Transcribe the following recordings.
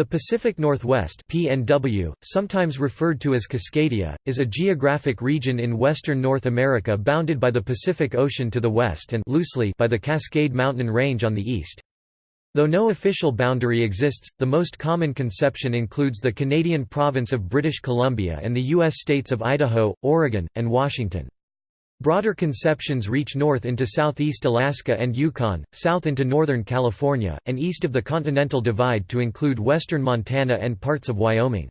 The Pacific Northwest PNW, sometimes referred to as Cascadia, is a geographic region in western North America bounded by the Pacific Ocean to the west and loosely by the Cascade Mountain Range on the east. Though no official boundary exists, the most common conception includes the Canadian province of British Columbia and the U.S. states of Idaho, Oregon, and Washington. Broader conceptions reach north into southeast Alaska and Yukon, south into northern California, and east of the Continental Divide to include western Montana and parts of Wyoming.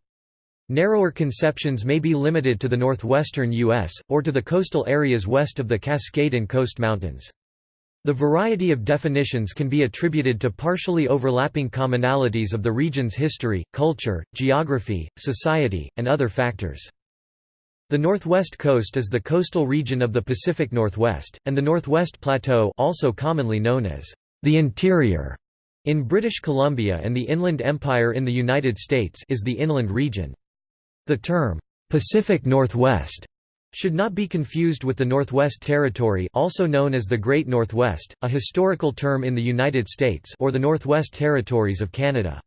Narrower conceptions may be limited to the northwestern U.S., or to the coastal areas west of the Cascade and Coast Mountains. The variety of definitions can be attributed to partially overlapping commonalities of the region's history, culture, geography, society, and other factors. The Northwest Coast is the coastal region of the Pacific Northwest, and the Northwest Plateau also commonly known as the interior in British Columbia and the Inland Empire in the United States is the inland region. The term, "'Pacific Northwest' should not be confused with the Northwest Territory also known as the Great Northwest, a historical term in the United States or the Northwest Territories of Canada.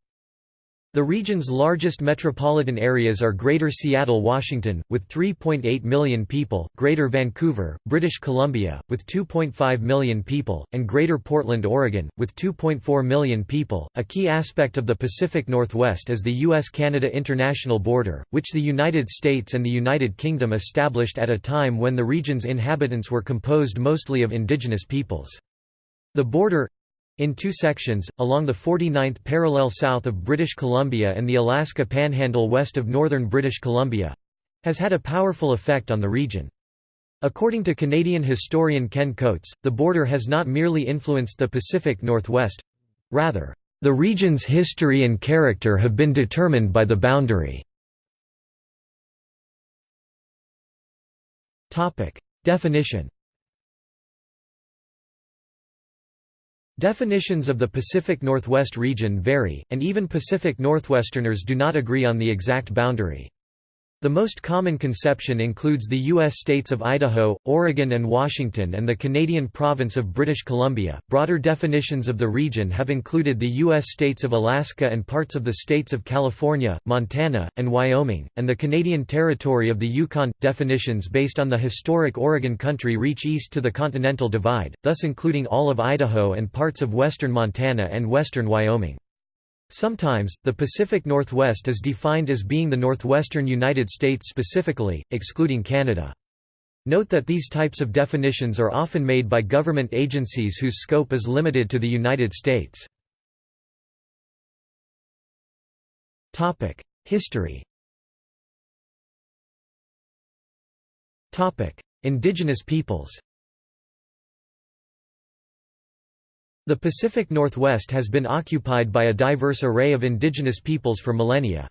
The region's largest metropolitan areas are Greater Seattle, Washington, with 3.8 million people, Greater Vancouver, British Columbia, with 2.5 million people, and Greater Portland, Oregon, with 2.4 million people. A key aspect of the Pacific Northwest is the U.S. Canada international border, which the United States and the United Kingdom established at a time when the region's inhabitants were composed mostly of indigenous peoples. The border in two sections, along the 49th parallel south of British Columbia and the Alaska Panhandle west of northern British Columbia—has had a powerful effect on the region. According to Canadian historian Ken Coates, the border has not merely influenced the Pacific Northwest—rather, the region's history and character have been determined by the boundary. Definition Definitions of the Pacific Northwest region vary, and even Pacific Northwesterners do not agree on the exact boundary. The most common conception includes the U.S. states of Idaho, Oregon, and Washington, and the Canadian province of British Columbia. Broader definitions of the region have included the U.S. states of Alaska and parts of the states of California, Montana, and Wyoming, and the Canadian territory of the Yukon. Definitions based on the historic Oregon country reach east to the Continental Divide, thus including all of Idaho and parts of western Montana and western Wyoming. Sometimes, the Pacific Northwest is defined as being the northwestern United States specifically, excluding Canada. Note that these types of definitions are often made by government agencies whose scope is limited to the United States. History Indigenous peoples The Pacific Northwest has been occupied by a diverse array of indigenous peoples for millennia.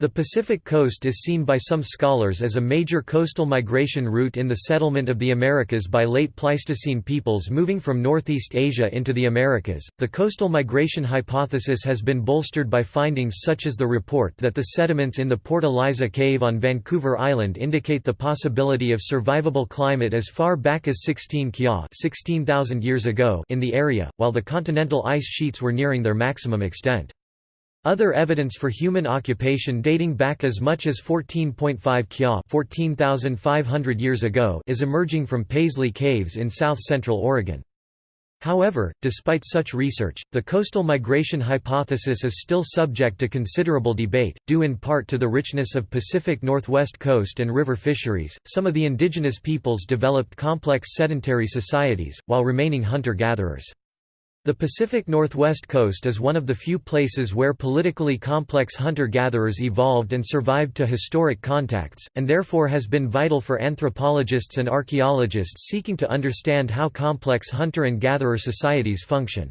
The Pacific coast is seen by some scholars as a major coastal migration route in the settlement of the Americas by late Pleistocene peoples moving from Northeast Asia into the Americas. The coastal migration hypothesis has been bolstered by findings such as the report that the sediments in the Port Eliza cave on Vancouver Island indicate the possibility of survivable climate as far back as 16 kya (16,000 years ago) in the area, while the continental ice sheets were nearing their maximum extent. Other evidence for human occupation dating back as much as 14.5 kya 14,500 years ago is emerging from Paisley Caves in south-central Oregon. However, despite such research, the coastal migration hypothesis is still subject to considerable debate, due in part to the richness of Pacific Northwest coast and river fisheries. Some of the indigenous peoples developed complex sedentary societies, while remaining hunter-gatherers. The Pacific Northwest coast is one of the few places where politically complex hunter-gatherers evolved and survived to historic contacts, and therefore has been vital for anthropologists and archaeologists seeking to understand how complex hunter and gatherer societies function.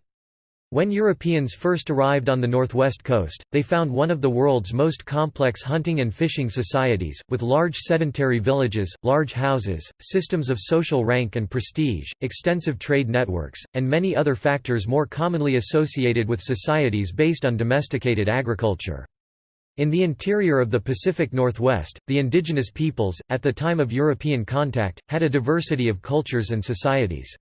When Europeans first arrived on the northwest coast, they found one of the world's most complex hunting and fishing societies, with large sedentary villages, large houses, systems of social rank and prestige, extensive trade networks, and many other factors more commonly associated with societies based on domesticated agriculture. In the interior of the Pacific Northwest, the indigenous peoples, at the time of European contact, had a diversity of cultures and societies.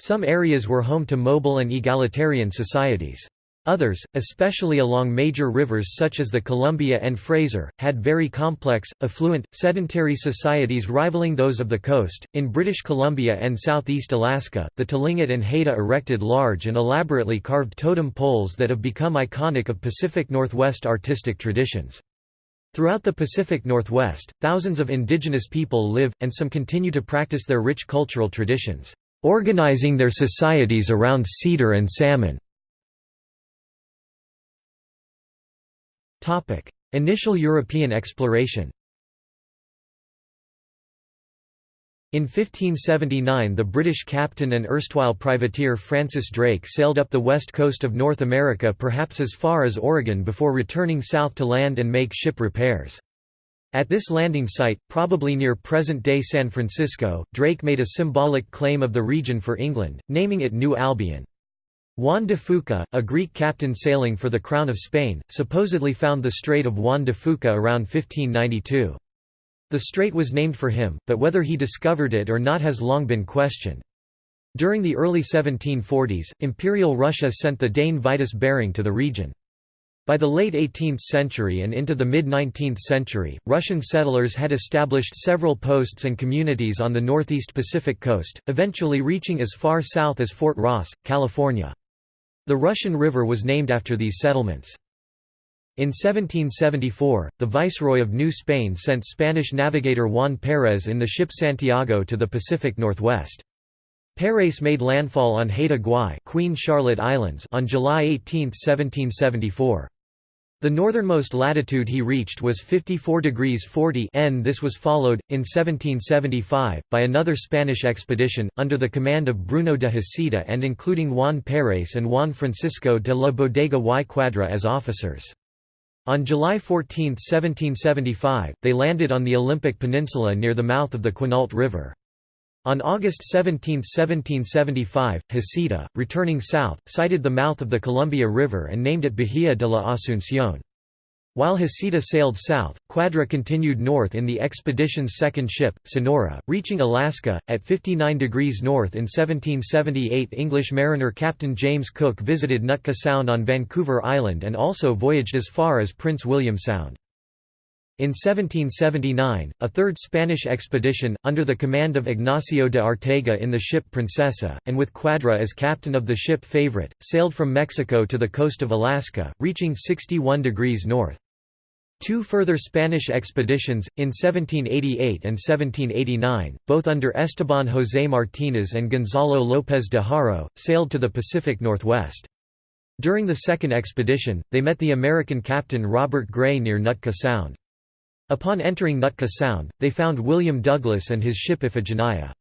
Some areas were home to mobile and egalitarian societies. Others, especially along major rivers such as the Columbia and Fraser, had very complex, affluent, sedentary societies rivaling those of the coast. In British Columbia and southeast Alaska, the Tlingit and Haida erected large and elaborately carved totem poles that have become iconic of Pacific Northwest artistic traditions. Throughout the Pacific Northwest, thousands of indigenous people live, and some continue to practice their rich cultural traditions, organizing their societies around cedar and salmon. Initial European exploration In 1579 the British captain and erstwhile privateer Francis Drake sailed up the west coast of North America perhaps as far as Oregon before returning south to land and make ship repairs. At this landing site, probably near present-day San Francisco, Drake made a symbolic claim of the region for England, naming it New Albion. Juan de Fuca, a Greek captain sailing for the Crown of Spain, supposedly found the Strait of Juan de Fuca around 1592. The strait was named for him, but whether he discovered it or not has long been questioned. During the early 1740s, Imperial Russia sent the Dane Vitus Bering to the region. By the late 18th century and into the mid-19th century, Russian settlers had established several posts and communities on the northeast Pacific coast, eventually reaching as far south as Fort Ross, California. The Russian River was named after these settlements. In 1774, the Viceroy of New Spain sent Spanish navigator Juan Pérez in the ship Santiago to the Pacific Northwest. Pérez made landfall on Haida Gwaii Queen Charlotte Islands on July 18, 1774. The northernmost latitude he reached was 54 degrees 40 N. This was followed, in 1775, by another Spanish expedition, under the command of Bruno de Heceta and including Juan Pérez and Juan Francisco de la Bodega y Quadra as officers. On July 14, 1775, they landed on the Olympic Peninsula near the mouth of the Quinault River. On August 17, 1775, Heceta, returning south, sighted the mouth of the Columbia River and named it Bahia de la Asunción. While Heceta sailed south, Quadra continued north in the expedition's second ship, Sonora, reaching Alaska, at 59 degrees north in 1778 English mariner Captain James Cook visited Nootka Sound on Vancouver Island and also voyaged as far as Prince William Sound. In 1779, a third Spanish expedition, under the command of Ignacio de Arteaga in the ship Princesa, and with Quadra as captain of the ship Favorite, sailed from Mexico to the coast of Alaska, reaching 61 degrees north. Two further Spanish expeditions, in 1788 and 1789, both under Esteban José Martínez and Gonzalo López de Haro, sailed to the Pacific Northwest. During the second expedition, they met the American captain Robert Gray near Nootka Sound. Upon entering Nootka Sound, they found William Douglas and his ship Iphigenia.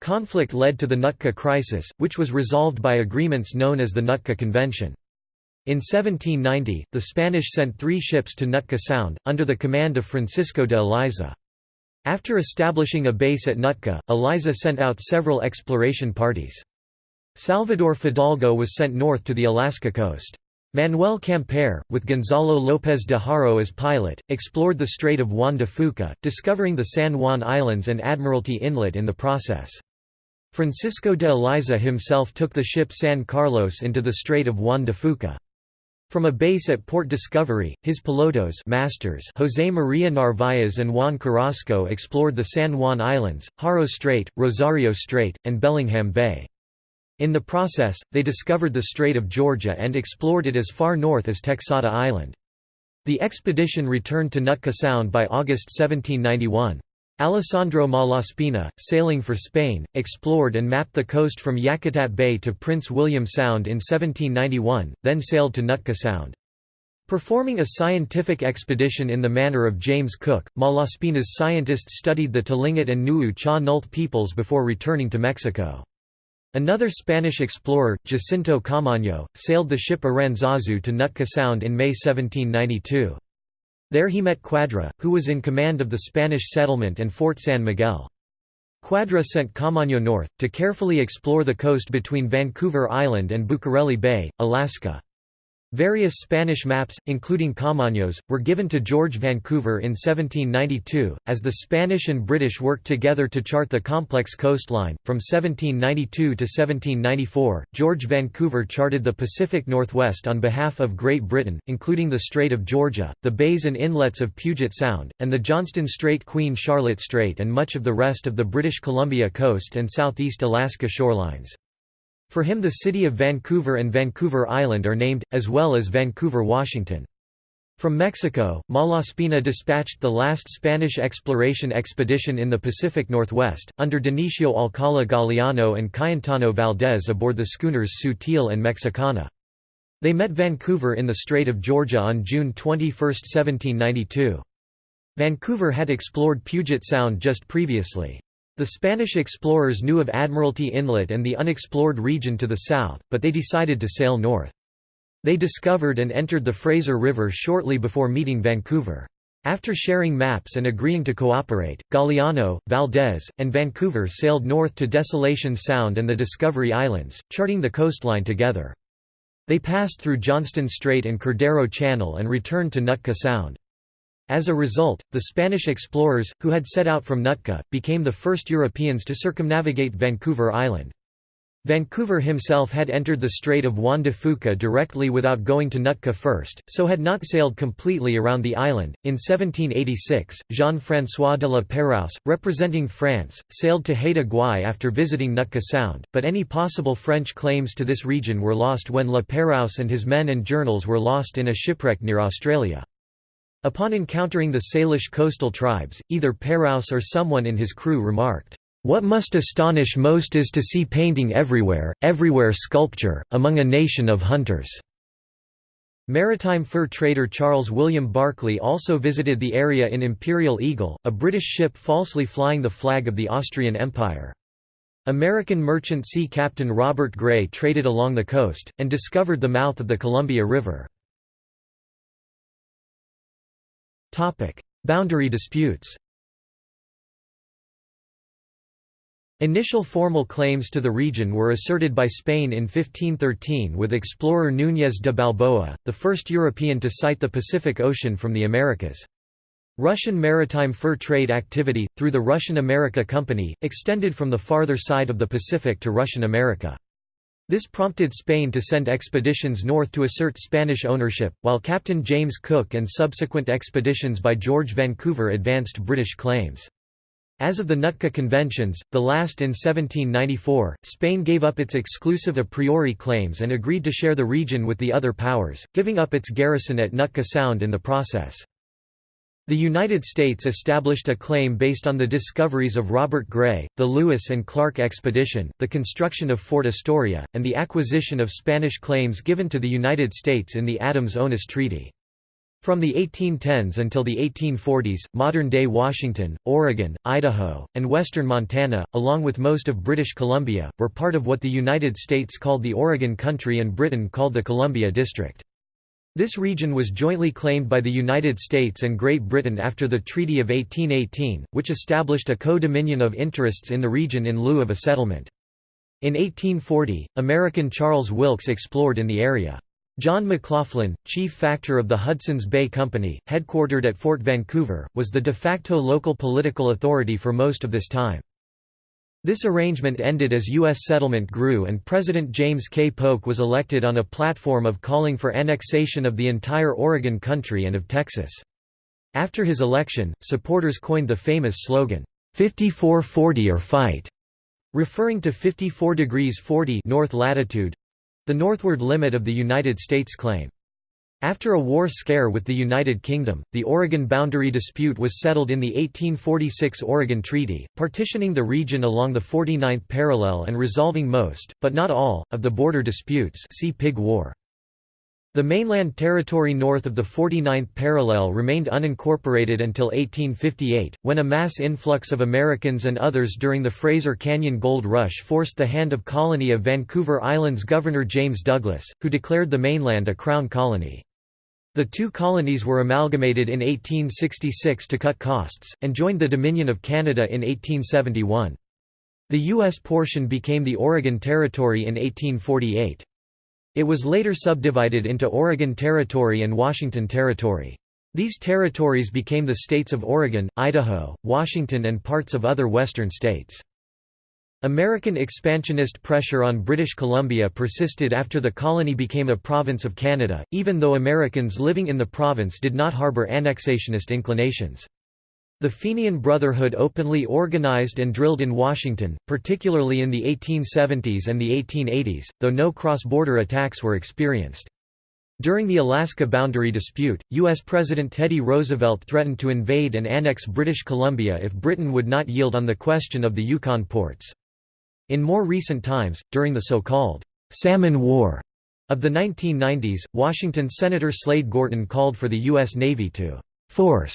Conflict led to the Nootka Crisis, which was resolved by agreements known as the Nootka Convention. In 1790, the Spanish sent three ships to Nootka Sound, under the command of Francisco de Eliza. After establishing a base at Nootka, Eliza sent out several exploration parties. Salvador Fidalgo was sent north to the Alaska coast. Manuel Quimper, with Gonzalo López de Haro as pilot, explored the Strait of Juan de Fuca, discovering the San Juan Islands and Admiralty Inlet in the process. Francisco de Eliza himself took the ship San Carlos into the Strait of Juan de Fuca. From a base at Port Discovery, his pilotos masters José María Narváez and Juan Carrasco explored the San Juan Islands, Haro Strait, Rosario Strait, and Bellingham Bay. In the process, they discovered the Strait of Georgia and explored it as far north as Texada Island. The expedition returned to Nootka Sound by August 1791. Alessandro Malaspina, sailing for Spain, explored and mapped the coast from Yakutat Bay to Prince William Sound in 1791, then sailed to Nootka Sound. Performing a scientific expedition in the manner of James Cook, Malaspina's scientists studied the Tlingit and Nuu Cha Nulth peoples before returning to Mexico. Another Spanish explorer, Jacinto Camaño, sailed the ship Aranzazu to Nootka Sound in May 1792. There he met Quadra, who was in command of the Spanish settlement and Fort San Miguel. Quadra sent Camaño north, to carefully explore the coast between Vancouver Island and Bucareli Bay, Alaska. Various Spanish maps, including Camaño's, were given to George Vancouver in 1792, as the Spanish and British worked together to chart the complex coastline. From 1792 to 1794, George Vancouver charted the Pacific Northwest on behalf of Great Britain, including the Strait of Georgia, the bays and inlets of Puget Sound, and the Johnston Strait Queen Charlotte Strait and much of the rest of the British Columbia coast and southeast Alaska shorelines. For him the city of Vancouver and Vancouver Island are named, as well as Vancouver, Washington. From Mexico, Malaspina dispatched the last Spanish exploration expedition in the Pacific Northwest, under Dionisio Alcala Galiano and Cayetano Valdez aboard the schooners Sutil and Mexicana. They met Vancouver in the Strait of Georgia on June 21, 1792. Vancouver had explored Puget Sound just previously. The Spanish explorers knew of Admiralty Inlet and the unexplored region to the south, but they decided to sail north. They discovered and entered the Fraser River shortly before meeting Vancouver. After sharing maps and agreeing to cooperate, Galiano, Valdez, and Vancouver sailed north to Desolation Sound and the Discovery Islands, charting the coastline together. They passed through Johnston Strait and Cordero Channel and returned to Nootka Sound. As a result, the Spanish explorers, who had set out from Nootka, became the first Europeans to circumnavigate Vancouver Island. Vancouver himself had entered the Strait of Juan de Fuca directly without going to Nootka first, so had not sailed completely around the island. In 1786, Jean-François de la Pérouse, representing France, sailed to Haida Gwaii after visiting Nootka Sound, but any possible French claims to this region were lost when La Pérouse and his men and journals were lost in a shipwreck near Australia. Upon encountering the Salish coastal tribes, either Pérouse or someone in his crew remarked, "'What must astonish most is to see painting everywhere, everywhere sculpture, among a nation of hunters." Maritime fur trader Charles William Barkley also visited the area in Imperial Eagle, a British ship falsely flying the flag of the Austrian Empire. American merchant sea captain Robert Gray traded along the coast, and discovered the mouth of the Columbia River. Topic: Boundary disputes. Initial formal claims to the region were asserted by Spain in 1513 with explorer Núñez de Balboa, the first European to sight the Pacific Ocean from the Americas. Russian maritime fur trade activity, through the Russian America Company, extended from the farther side of the Pacific to Russian America. This prompted Spain to send expeditions north to assert Spanish ownership, while Captain James Cook and subsequent expeditions by George Vancouver advanced British claims. As of the Nootka Conventions, the last in 1794, Spain gave up its exclusive a priori claims and agreed to share the region with the other powers, giving up its garrison at Nootka Sound in the process. The United States established a claim based on the discoveries of Robert Gray, the Lewis and Clark expedition, the construction of Fort Astoria, and the acquisition of Spanish claims given to the United States in the Adams-Onis Treaty. From the 1810s until the 1840s, modern-day Washington, Oregon, Idaho, and western Montana, along with most of British Columbia, were part of what the United States called the Oregon Country and Britain called the Columbia District. This region was jointly claimed by the United States and Great Britain after the Treaty of 1818, which established a co-dominion of interests in the region in lieu of a settlement. In 1840, American Charles Wilkes explored in the area. John McLoughlin, chief factor of the Hudson's Bay Company, headquartered at Fort Vancouver, was the de facto local political authority for most of this time. This arrangement ended as U.S. settlement grew and President James K. Polk was elected on a platform of calling for annexation of the entire Oregon country and of Texas. After his election, supporters coined the famous slogan, 54-40 or fight, referring to 54 degrees 40 north latitude—the northward limit of the United States claim. After a war scare with the United Kingdom, the Oregon boundary dispute was settled in the 1846 Oregon Treaty, partitioning the region along the 49th parallel and resolving most, but not all, of the border disputes see Pig War. The mainland territory north of the 49th parallel remained unincorporated until 1858, when a mass influx of Americans and others during the Fraser Canyon Gold Rush forced the hand of colony of Vancouver Island's Governor James Douglas, who declared the mainland a crown colony. The two colonies were amalgamated in 1866 to cut costs, and joined the Dominion of Canada in 1871. The U.S. portion became the Oregon Territory in 1848. It was later subdivided into Oregon Territory and Washington Territory. These territories became the states of Oregon, Idaho, Washington and parts of other western states. American expansionist pressure on British Columbia persisted after the colony became a province of Canada, even though Americans living in the province did not harbour annexationist inclinations. The Fenian Brotherhood openly organized and drilled in Washington, particularly in the 1870s and the 1880s, though no cross-border attacks were experienced. During the Alaska boundary dispute, U.S. President Teddy Roosevelt threatened to invade and annex British Columbia if Britain would not yield on the question of the Yukon ports. In more recent times, during the so-called Salmon War of the 1990s, Washington Senator Slade Gorton called for the U.S. Navy to «force»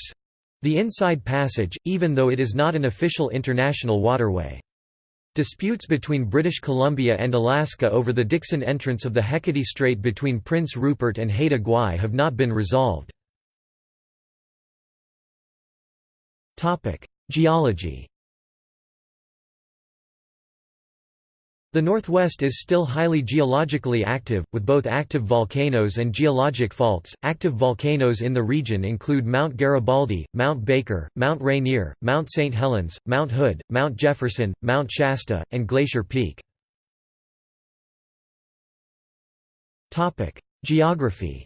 the Inside Passage, even though it is not an official international waterway. Disputes between British Columbia and Alaska over the Dixon entrance of the Hecate Strait between Prince Rupert and Haida Gwaii have not been resolved. Geology The Northwest is still highly geologically active, with both active volcanoes and geologic faults. Active volcanoes in the region include Mount Garibaldi, Mount Baker, Mount Rainier, Mount St. Helens, Mount Hood, Mount Jefferson, Mount Shasta, and Glacier Peak. Geography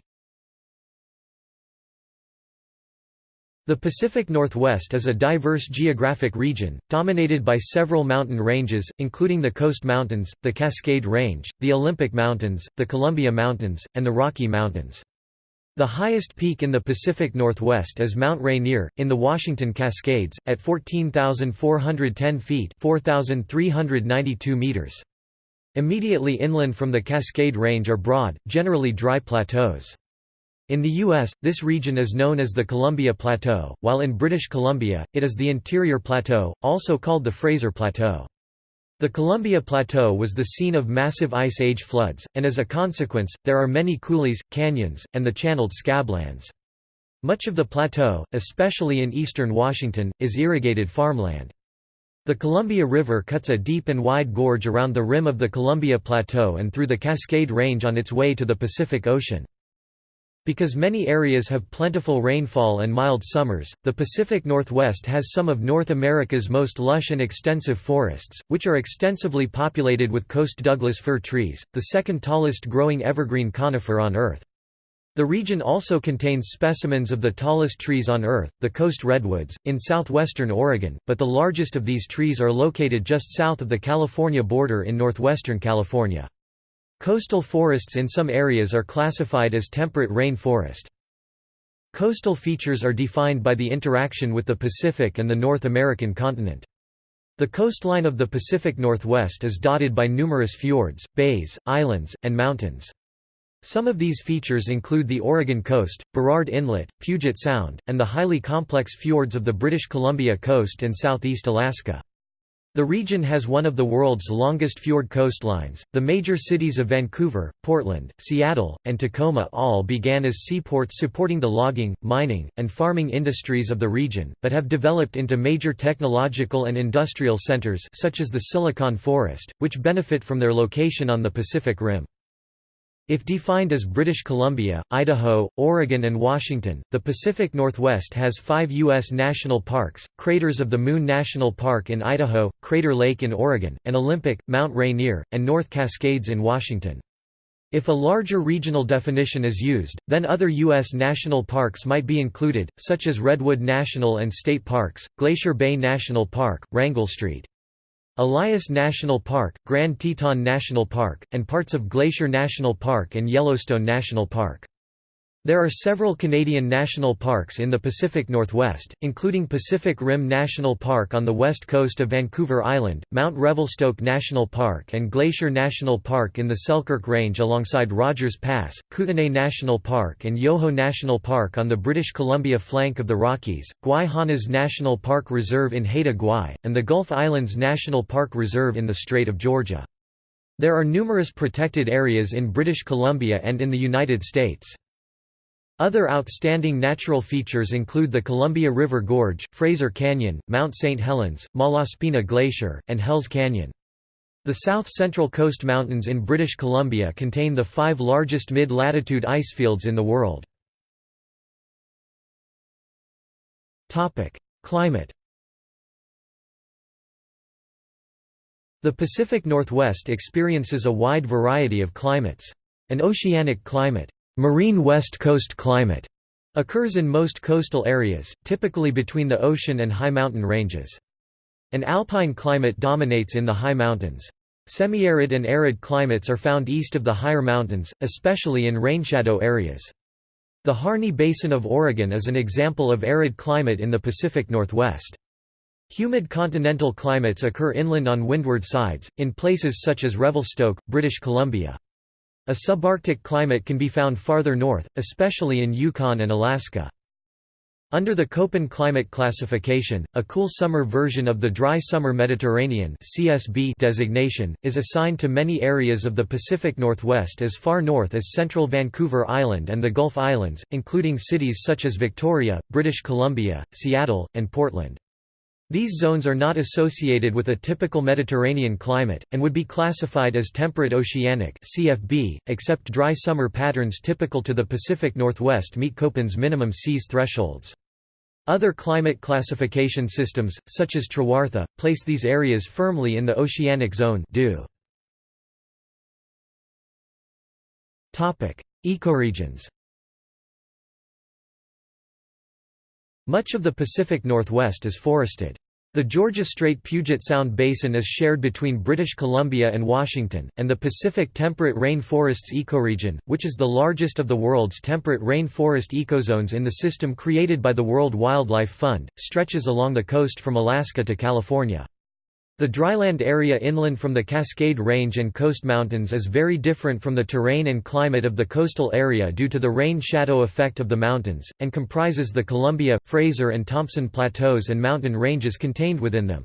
The Pacific Northwest is a diverse geographic region, dominated by several mountain ranges, including the Coast Mountains, the Cascade Range, the Olympic Mountains, the Columbia Mountains, and the Rocky Mountains. The highest peak in the Pacific Northwest is Mount Rainier, in the Washington Cascades, at 14,410 feet 4,392 meters. Immediately inland from the Cascade Range are broad, generally dry plateaus. In the U.S., this region is known as the Columbia Plateau, while in British Columbia, it is the Interior Plateau, also called the Fraser Plateau. The Columbia Plateau was the scene of massive Ice Age floods, and as a consequence, there are many coulees, canyons, and the channeled scablands. Much of the plateau, especially in eastern Washington, is irrigated farmland. The Columbia River cuts a deep and wide gorge around the rim of the Columbia Plateau and through the Cascade Range on its way to the Pacific Ocean. Because many areas have plentiful rainfall and mild summers, the Pacific Northwest has some of North America's most lush and extensive forests, which are extensively populated with coast Douglas fir trees, the second tallest growing evergreen conifer on Earth. The region also contains specimens of the tallest trees on Earth, the coast redwoods, in southwestern Oregon, but the largest of these trees are located just south of the California border in northwestern California. Coastal forests in some areas are classified as temperate rain forest. Coastal features are defined by the interaction with the Pacific and the North American continent. The coastline of the Pacific Northwest is dotted by numerous fjords, bays, islands, and mountains. Some of these features include the Oregon coast, Burrard Inlet, Puget Sound, and the highly complex fjords of the British Columbia coast and southeast Alaska. The region has one of the world's longest fjord coastlines. The major cities of Vancouver, Portland, Seattle, and Tacoma all began as seaports supporting the logging, mining, and farming industries of the region, but have developed into major technological and industrial centers such as the Silicon Forest, which benefit from their location on the Pacific Rim. If defined as British Columbia, Idaho, Oregon and Washington, the Pacific Northwest has five U.S. national parks, Craters of the Moon National Park in Idaho, Crater Lake in Oregon, and Olympic, Mount Rainier, and North Cascades in Washington. If a larger regional definition is used, then other U.S. national parks might be included, such as Redwood National and State Parks, Glacier Bay National Park, Wrangell Street. Elias National Park, Grand Teton National Park, and parts of Glacier National Park and Yellowstone National Park. There are several Canadian national parks in the Pacific Northwest, including Pacific Rim National Park on the west coast of Vancouver Island, Mount Revelstoke National Park and Glacier National Park in the Selkirk Range alongside Rogers Pass, Kootenay National Park and Yoho National Park on the British Columbia flank of the Rockies, Gwaii National Park Reserve in Haida Gwaii, and the Gulf Islands National Park Reserve in the Strait of Georgia. There are numerous protected areas in British Columbia and in the United States. Other outstanding natural features include the Columbia River Gorge, Fraser Canyon, Mount St. Helens, Malaspina Glacier, and Hells Canyon. The South Central Coast Mountains in British Columbia contain the five largest mid-latitude icefields in the world. Climate The Pacific Northwest experiences a wide variety of climates. An oceanic climate, marine west coast climate, occurs in most coastal areas, typically between the ocean and high mountain ranges. An alpine climate dominates in the high mountains. Semi-arid and arid climates are found east of the higher mountains, especially in rainshadow areas. The Harney Basin of Oregon is an example of arid climate in the Pacific Northwest. Humid continental climates occur inland on windward sides, in places such as Revelstoke, British Columbia. A subarctic climate can be found farther north, especially in Yukon and Alaska. Under the Köppen climate classification, a cool summer version of the dry summer Mediterranean (CSB) designation is assigned to many areas of the Pacific Northwest as far north as central Vancouver Island and the Gulf Islands, including cities such as Victoria, British Columbia, Seattle, and Portland. These zones are not associated with a typical Mediterranean climate, and would be classified as temperate oceanic CFB, except dry summer patterns typical to the Pacific Northwest meet Köppen's minimum seas thresholds. Other climate classification systems, such as Trewartha, place these areas firmly in the oceanic zone. Ecoregions Much of the Pacific Northwest is forested. The Georgia Strait Puget Sound Basin is shared between British Columbia and Washington, and the Pacific Temperate Rainforests ecoregion, which is the largest of the world's temperate rainforest ecozones in the system created by the World Wildlife Fund, stretches along the coast from Alaska to California. The dryland area inland from the Cascade Range and Coast Mountains is very different from the terrain and climate of the coastal area due to the rain-shadow effect of the mountains, and comprises the Columbia, Fraser and Thompson Plateaus and mountain ranges contained within them.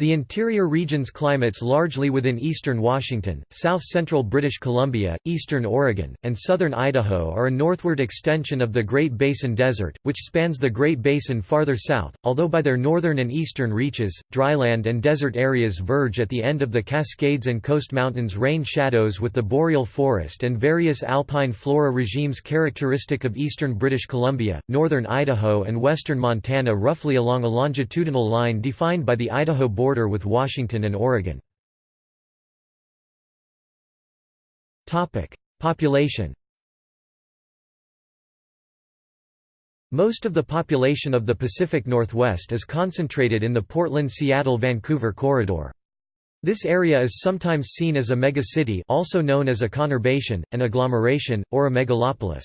The interior region's climates largely within eastern Washington, south-central British Columbia, eastern Oregon, and southern Idaho are a northward extension of the Great Basin Desert, which spans the Great Basin farther south, although by their northern and eastern reaches, dryland and desert areas verge at the end of the Cascades and Coast Mountains rain shadows with the boreal forest and various alpine flora regimes characteristic of eastern British Columbia, northern Idaho and western Montana roughly along a longitudinal line defined by the Idaho border border with Washington and Oregon. Population Most of the population of the Pacific Northwest is concentrated in the Portland–Seattle–Vancouver corridor. This area is sometimes seen as a megacity also known as a conurbation, an agglomeration, or a megalopolis.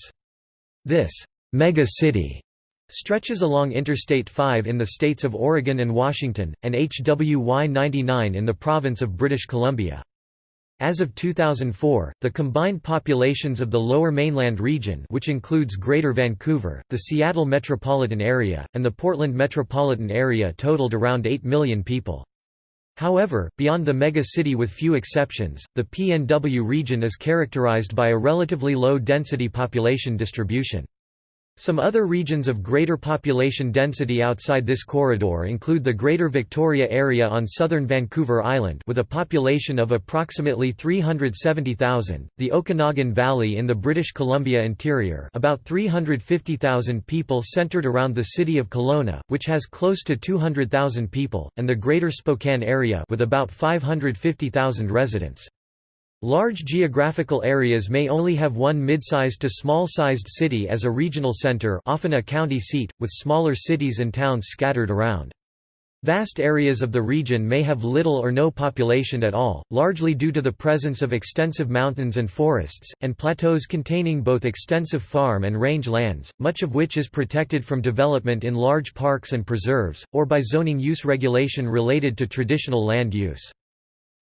This megacity Stretches along Interstate 5 in the states of Oregon and Washington, and HWY 99 in the province of British Columbia. As of 2004, the combined populations of the Lower Mainland region which includes Greater Vancouver, the Seattle metropolitan area, and the Portland metropolitan area totaled around 8 million people. However, beyond the mega-city with few exceptions, the PNW region is characterized by a relatively low density population distribution. Some other regions of greater population density outside this corridor include the Greater Victoria area on southern Vancouver Island with a population of approximately 370,000, the Okanagan Valley in the British Columbia interior about 350,000 people centered around the city of Kelowna, which has close to 200,000 people, and the Greater Spokane area with about 550,000 residents. Large geographical areas may only have one mid-sized to small-sized city as a regional center often a county seat, with smaller cities and towns scattered around. Vast areas of the region may have little or no population at all, largely due to the presence of extensive mountains and forests, and plateaus containing both extensive farm and range lands, much of which is protected from development in large parks and preserves, or by zoning use regulation related to traditional land use.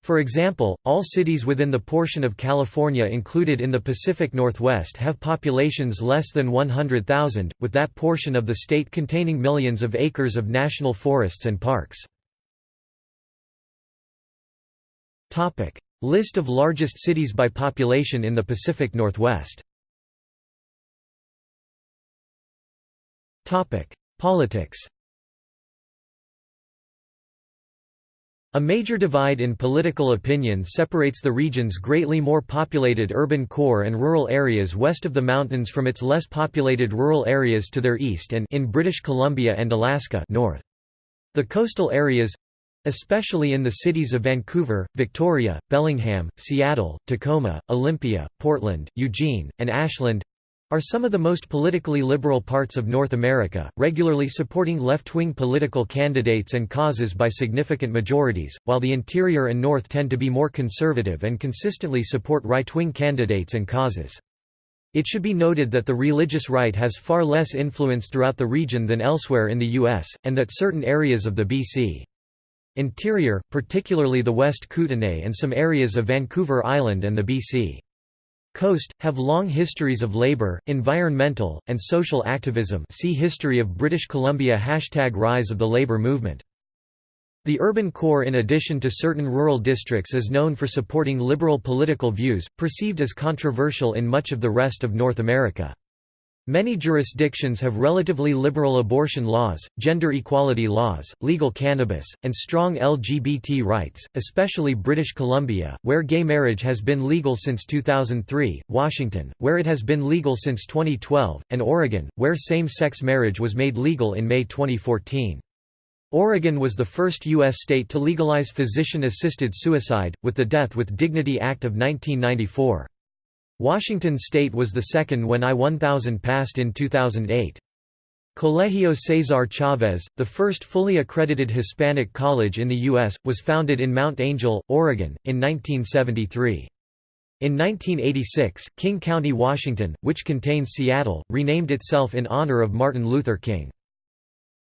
For example, all cities within the portion of California included in the Pacific Northwest have populations less than 100,000, with that portion of the state containing millions of acres of national forests and parks. List of largest cities by population in the Pacific Northwest. Politics A major divide in political opinion separates the region's greatly more populated urban core and rural areas west of the mountains from its less populated rural areas to their east and in British Columbia and Alaska north. The coastal areas—especially in the cities of Vancouver, Victoria, Bellingham, Seattle, Tacoma, Olympia, Portland, Eugene, and Ashland, are some of the most politically liberal parts of North America, regularly supporting left-wing political candidates and causes by significant majorities, while the interior and north tend to be more conservative and consistently support right-wing candidates and causes. It should be noted that the religious right has far less influence throughout the region than elsewhere in the U.S., and that certain areas of the B.C. interior, particularly the West Kootenay and some areas of Vancouver Island and the B.C. Coast, have long histories of labor, environmental, and social activism see History of British Columbia Hashtag Rise of the Labour Movement. The urban core in addition to certain rural districts is known for supporting liberal political views, perceived as controversial in much of the rest of North America. Many jurisdictions have relatively liberal abortion laws, gender equality laws, legal cannabis, and strong LGBT rights, especially British Columbia, where gay marriage has been legal since 2003, Washington, where it has been legal since 2012, and Oregon, where same-sex marriage was made legal in May 2014. Oregon was the first U.S. state to legalize physician-assisted suicide, with the Death with Dignity Act of 1994. Washington state was the second when I-1000 passed in 2008. Colegio Cesar Chavez, the first fully accredited Hispanic college in the U.S., was founded in Mount Angel, Oregon, in 1973. In 1986, King County, Washington, which contains Seattle, renamed itself in honor of Martin Luther King.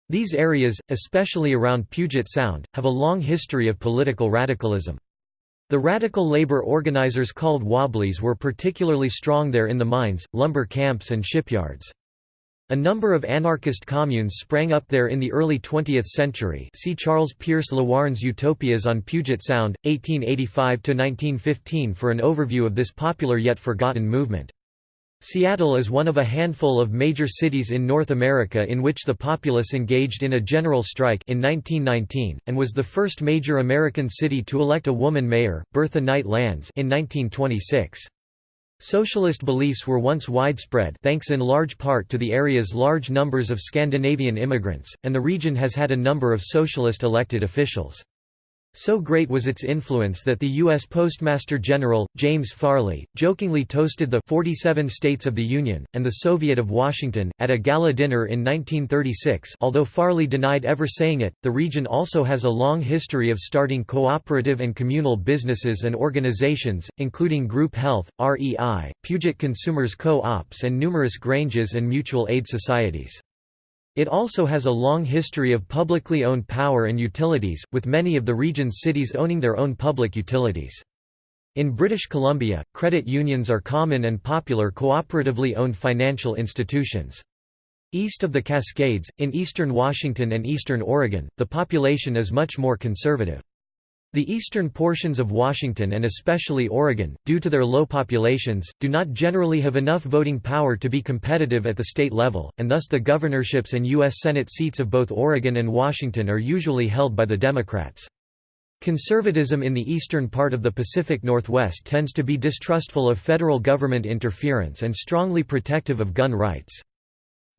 These areas, especially around Puget Sound, have a long history of political radicalism. The radical labor organizers called Wobblies were particularly strong there in the mines, lumber camps and shipyards. A number of anarchist communes sprang up there in the early 20th century see Charles Pierce Lewarne's Utopias on Puget Sound, 1885–1915 for an overview of this popular yet forgotten movement. Seattle is one of a handful of major cities in North America in which the populace engaged in a general strike in 1919, and was the first major American city to elect a woman mayor, Bertha Knight Landes in 1926. Socialist beliefs were once widespread thanks in large part to the area's large numbers of Scandinavian immigrants, and the region has had a number of socialist elected officials. So great was its influence that the U.S. Postmaster General, James Farley, jokingly toasted the 47 states of the Union, and the Soviet of Washington, at a gala dinner in 1936 although Farley denied ever saying it. The region also has a long history of starting cooperative and communal businesses and organizations, including Group Health, REI, Puget Consumers Co-ops and numerous granges and mutual aid societies. It also has a long history of publicly owned power and utilities, with many of the region's cities owning their own public utilities. In British Columbia, credit unions are common and popular cooperatively owned financial institutions. East of the Cascades, in eastern Washington and eastern Oregon, the population is much more conservative. The eastern portions of Washington and especially Oregon, due to their low populations, do not generally have enough voting power to be competitive at the state level, and thus the governorships and U.S. Senate seats of both Oregon and Washington are usually held by the Democrats. Conservatism in the eastern part of the Pacific Northwest tends to be distrustful of federal government interference and strongly protective of gun rights.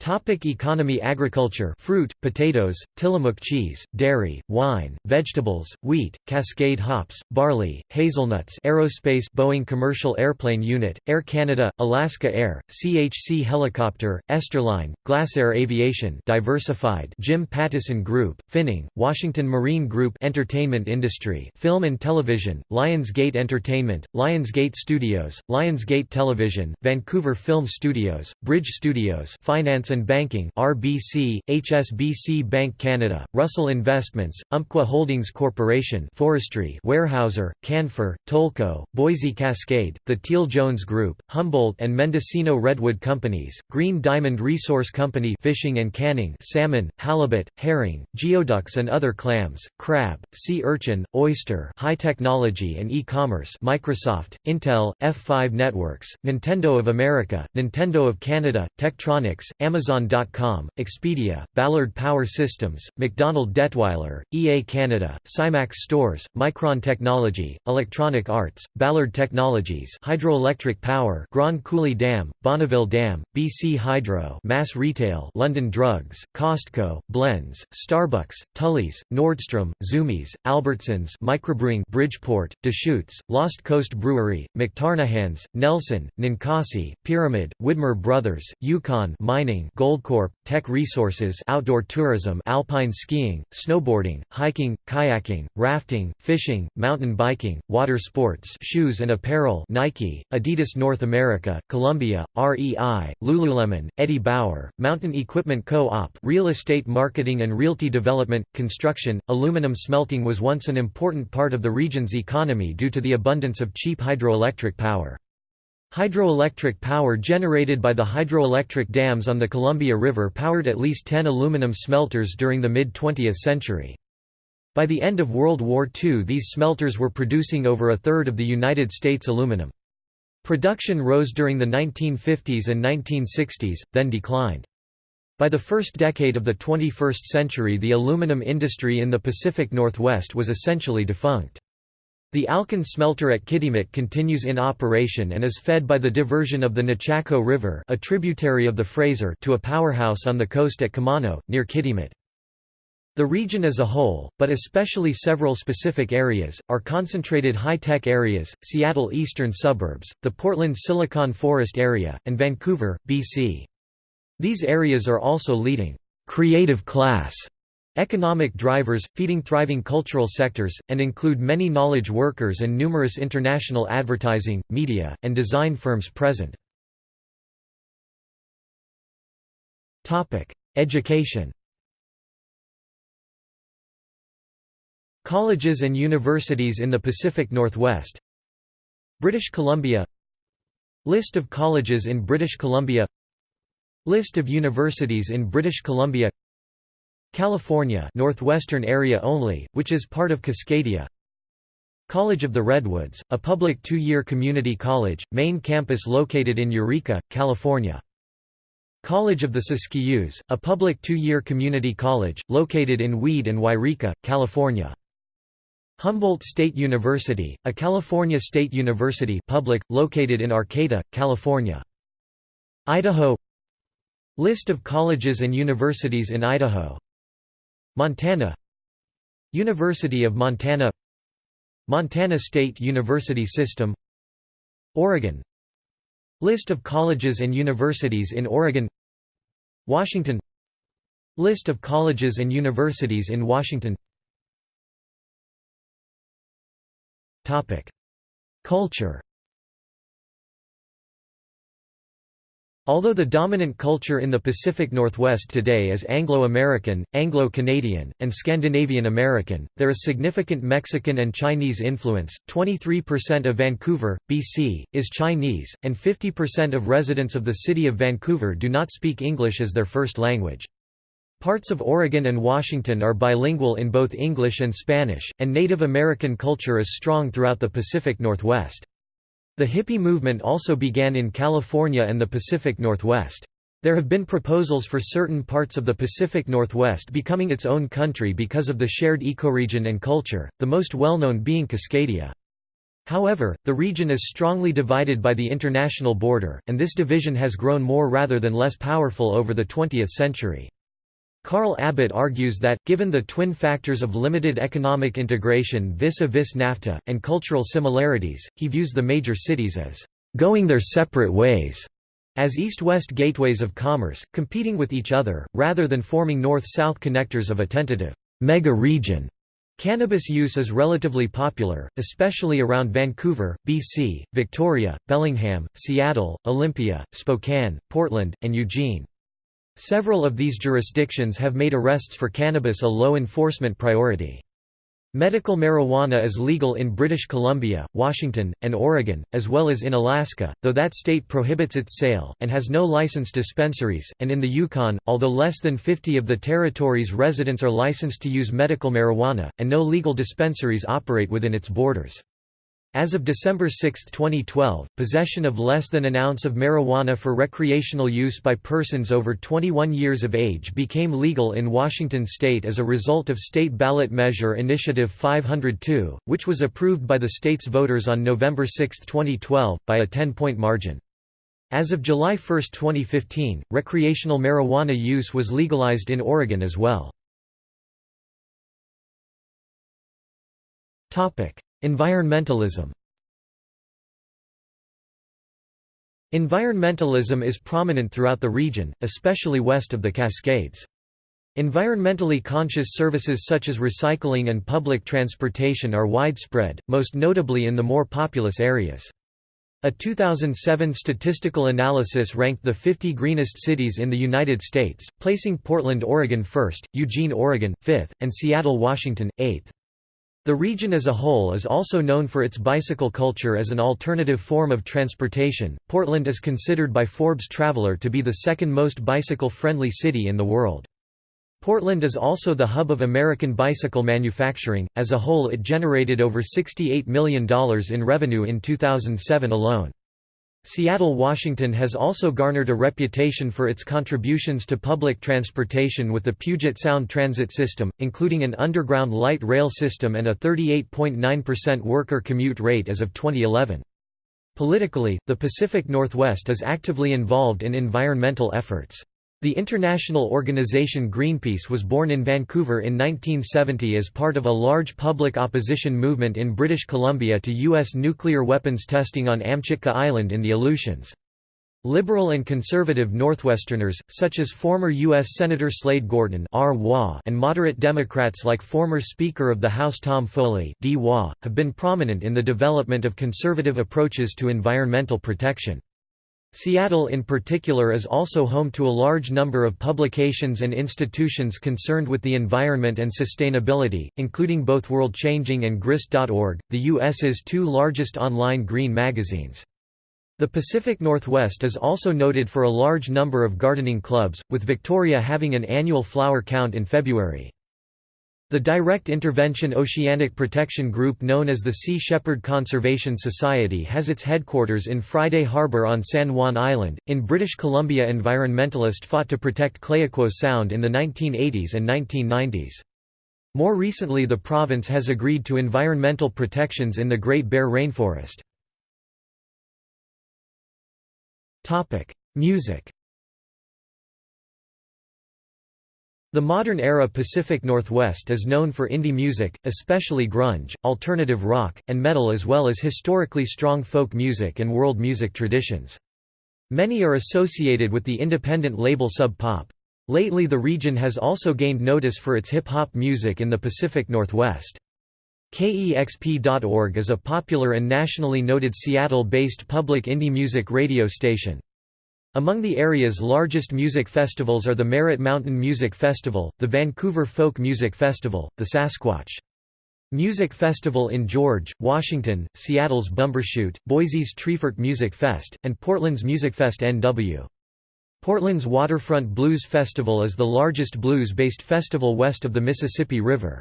Topic economy Agriculture fruit, potatoes, Tillamook cheese, dairy, wine, vegetables, wheat, cascade hops, barley, hazelnuts aerospace Boeing Commercial Airplane Unit, Air Canada, Alaska Air, CHC Helicopter, Esterline, Glasair Aviation Diversified Jim Pattison Group, Finning, Washington Marine Group Entertainment Industry Film and Television, Lionsgate Entertainment, Lionsgate Studios, Lionsgate Television, Vancouver Film Studios, Bridge Studios Finance and Banking RBC, HSBC Bank Canada, Russell Investments, Umpqua Holdings Corporation Forestry Weyerhaeuser, Canfor, Tolko, Boise Cascade, The Teal Jones Group, Humboldt and Mendocino Redwood Companies, Green Diamond Resource Company Fishing and Canning Salmon, Halibut, Herring, Geoducks and other clams, crab, sea urchin, oyster high technology and e-commerce Microsoft, Intel, F5 Networks, Nintendo of America, Nintendo of Canada, Tektronix, Amazon Amazon.com, Expedia, Ballard Power Systems, MacDonald Dettwiler, EA Canada, Cymax Stores, Micron Technology, Electronic Arts, Ballard Technologies Hydroelectric Power Grand Coulee Dam, Bonneville Dam, BC Hydro Mass Retail London Drugs, Costco, Blenz, Starbucks, Tully's, Nordstrom, Zumiez, Albertsons Microbrewing Bridgeport, Deschutes, Lost Coast Brewery, McTarnahans, Nelson, Ninkasi, Pyramid, Widmer Brothers, Yukon Mining Goldcorp, Teck Resources Outdoor tourism Alpine skiing, snowboarding, hiking, kayaking, rafting, fishing, mountain biking, water sports shoes and apparel Nike, Adidas North America, Columbia, REI, Lululemon, Eddie Bauer, Mountain Equipment Co-op real estate marketing and realty development, construction, aluminum smelting was once an important part of the region's economy due to the abundance of cheap hydroelectric power. Hydroelectric power generated by the hydroelectric dams on the Columbia River powered at least 10 aluminum smelters during the mid-20th century. By the end of World War II these smelters were producing over a third of the United States aluminum. Production rose during the 1950s and 1960s, then declined. By the first decade of the 21st century the aluminum industry in the Pacific Northwest was essentially defunct. The Alcan smelter at Kitimat continues in operation and is fed by the diversion of the Nechako River a tributary of the Fraser to a powerhouse on the coast at Kemano, near Kitimat. The region as a whole, but especially several specific areas, are concentrated high-tech areas, Seattle eastern suburbs, the Portland Silicon Forest area, and Vancouver, BC. These areas are also leading creative class economic drivers, feeding thriving cultural sectors, and include many knowledge workers and numerous international advertising, media, and design firms present. Education. Colleges and universities in the Pacific Northwest. British Columbia. List of colleges in British Columbia. List of universities in British Columbia California northwestern area only, which is part of Cascadia College of the Redwoods, a public two-year community college, main campus located in Eureka, California. College of the Siskiyous, a public two-year community college, located in Weed and Yreka, California. Humboldt State University, a California state university public, located in Arcata, California. Idaho List of colleges and universities in Idaho Montana University of Montana Montana State University System Oregon List of colleges and universities in Oregon Washington List of colleges and universities in Washington Culture Although the dominant culture in the Pacific Northwest today is Anglo-American, Anglo-Canadian, and Scandinavian American, there is significant Mexican and Chinese influence. 23% of Vancouver, BC, is Chinese, and 50% of residents of the city of Vancouver do not speak English as their first language. Parts of Oregon and Washington are bilingual in both English and Spanish, and Native American culture is strong throughout the Pacific Northwest. The hippie movement also began in California and the Pacific Northwest. There have been proposals for certain parts of the Pacific Northwest becoming its own country because of the shared ecoregion and culture, the most well-known being Cascadia. However, the region is strongly divided by the international border, and this division has grown more rather than less powerful over the 20th century. Carl Abbott argues that, given the twin factors of limited economic integration vis-a-vis -vis NAFTA, and cultural similarities, he views the major cities as «going their separate ways» as east-west gateways of commerce, competing with each other, rather than forming north-south connectors of a tentative «mega-region». Cannabis use is relatively popular, especially around Vancouver, BC, Victoria, Bellingham, Seattle, Olympia, Spokane, Portland, and Eugene. Several of these jurisdictions have made arrests for cannabis a low enforcement priority. Medical marijuana is legal in British Columbia, Washington, and Oregon, as well as in Alaska, though that state prohibits its sale, and has no licensed dispensaries, and in the Yukon, although less than 50 of the territory's residents are licensed to use medical marijuana, and no legal dispensaries operate within its borders. As of December 6, 2012, possession of less than an ounce of marijuana for recreational use by persons over 21 years of age became legal in Washington state as a result of state ballot measure Initiative 502, which was approved by the state's voters on November 6, 2012, by a 10-point margin. As of July 1, 2015, recreational marijuana use was legalized in Oregon as well. Environmentalism Environmentalism is prominent throughout the region, especially west of the Cascades. Environmentally conscious services such as recycling and public transportation are widespread, most notably in the more populous areas. A 2007 statistical analysis ranked the 50 greenest cities in the United States, placing Portland, Oregon first, Eugene, Oregon, fifth, and Seattle, Washington, eighth. The region as a whole is also known for its bicycle culture as an alternative form of transportation. Portland is considered by Forbes Traveler to be the second most bicycle friendly city in the world. Portland is also the hub of American bicycle manufacturing. As a whole, it generated over $68 million in revenue in 2007 alone. Seattle, Washington has also garnered a reputation for its contributions to public transportation with the Puget Sound Transit System, including an underground light rail system and a 38.9% worker commute rate as of 2011. Politically, the Pacific Northwest is actively involved in environmental efforts. The international organization Greenpeace was born in Vancouver in 1970 as part of a large public opposition movement in British Columbia to U.S. nuclear weapons testing on Amchitka Island in the Aleutians. Liberal and conservative Northwesterners, such as former U.S. Senator Slade Gorton and moderate Democrats like former Speaker of the House Tom Foley have been prominent in the development of conservative approaches to environmental protection. Seattle in particular is also home to a large number of publications and institutions concerned with the environment and sustainability, including both World Changing and Grist.org, the U.S.'s two largest online green magazines. The Pacific Northwest is also noted for a large number of gardening clubs, with Victoria having an annual flower count in February. The Direct Intervention Oceanic Protection Group known as the Sea Shepherd Conservation Society has its headquarters in Friday Harbor on San Juan Island. In British Columbia, environmentalists fought to protect Clayoquot Sound in the 1980s and 1990s. More recently, the province has agreed to environmental protections in the Great Bear Rainforest. Topic: Music. The modern-era Pacific Northwest is known for indie music, especially grunge, alternative rock, and metal as well as historically strong folk music and world music traditions. Many are associated with the independent label Sub Pop. Lately the region has also gained notice for its hip-hop music in the Pacific Northwest. KEXP.org is a popular and nationally noted Seattle-based public indie music radio station. Among the area's largest music festivals are the Merritt Mountain Music Festival, the Vancouver Folk Music Festival, the Sasquatch Music Festival in George, Washington, Seattle's Bumbershoot, Boise's Treefort Music Fest, and Portland's Musicfest NW. Portland's Waterfront Blues Festival is the largest blues-based festival west of the Mississippi River.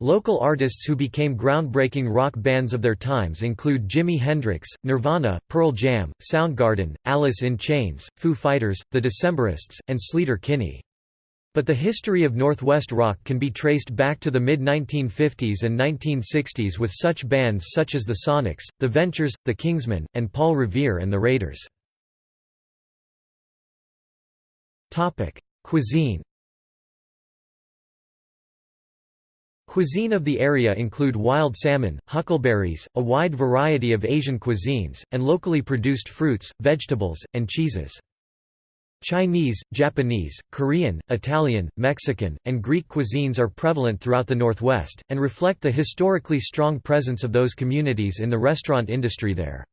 Local artists who became groundbreaking rock bands of their times include Jimi Hendrix, Nirvana, Pearl Jam, Soundgarden, Alice in Chains, Foo Fighters, The Decemberists, and Sleater-Kinney. But the history of Northwest rock can be traced back to the mid-1950s and 1960s with such bands such as the Sonics, the Ventures, the Kingsmen, and Paul Revere and the Raiders. Cuisine Cuisine of the area include wild salmon, huckleberries, a wide variety of Asian cuisines, and locally produced fruits, vegetables, and cheeses. Chinese, Japanese, Korean, Italian, Mexican, and Greek cuisines are prevalent throughout the Northwest, and reflect the historically strong presence of those communities in the restaurant industry there.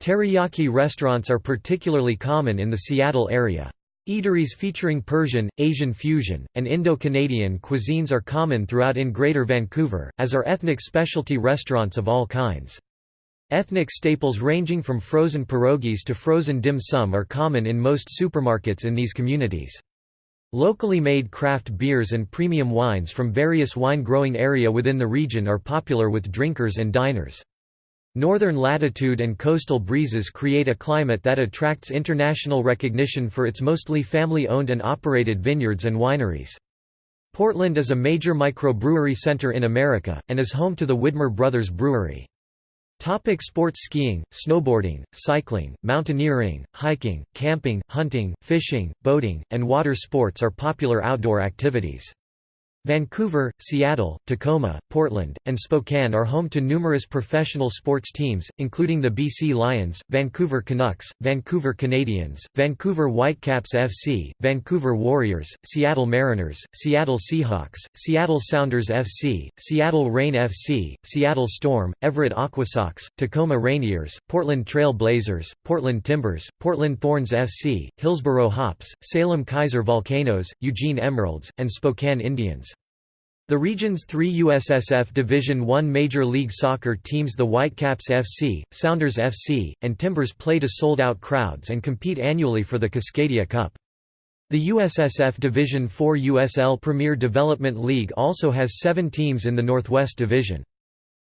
Teriyaki restaurants are particularly common in the Seattle area. Eateries featuring Persian, Asian fusion, and Indo-Canadian cuisines are common throughout in Greater Vancouver, as are ethnic specialty restaurants of all kinds. Ethnic staples ranging from frozen pierogies to frozen dim sum are common in most supermarkets in these communities. Locally made craft beers and premium wines from various wine-growing area within the region are popular with drinkers and diners. Northern latitude and coastal breezes create a climate that attracts international recognition for its mostly family-owned and operated vineyards and wineries. Portland is a major microbrewery center in America, and is home to the Widmer Brothers Brewery. Topic sports Skiing, snowboarding, cycling, mountaineering, hiking, camping, hunting, fishing, boating, and water sports are popular outdoor activities. Vancouver, Seattle, Tacoma, Portland, and Spokane are home to numerous professional sports teams, including the BC Lions, Vancouver Canucks, Vancouver Canadians, Vancouver Whitecaps FC, Vancouver Warriors, Seattle Mariners, Seattle Seahawks, Seattle Sounders FC, Seattle Reign FC, Seattle Storm, Everett Aquasox, Tacoma Rainiers, Portland Trail Blazers, Portland Timbers, Portland Thorns FC, Hillsboro Hops, Salem Keizer Volcanoes, Eugene Emeralds, and Spokane Indians. The region's three USSF Division I Major League Soccer teams the Whitecaps FC, Sounders FC, and Timbers play to sold-out crowds and compete annually for the Cascadia Cup. The USSF Division IV USL Premier Development League also has seven teams in the Northwest Division.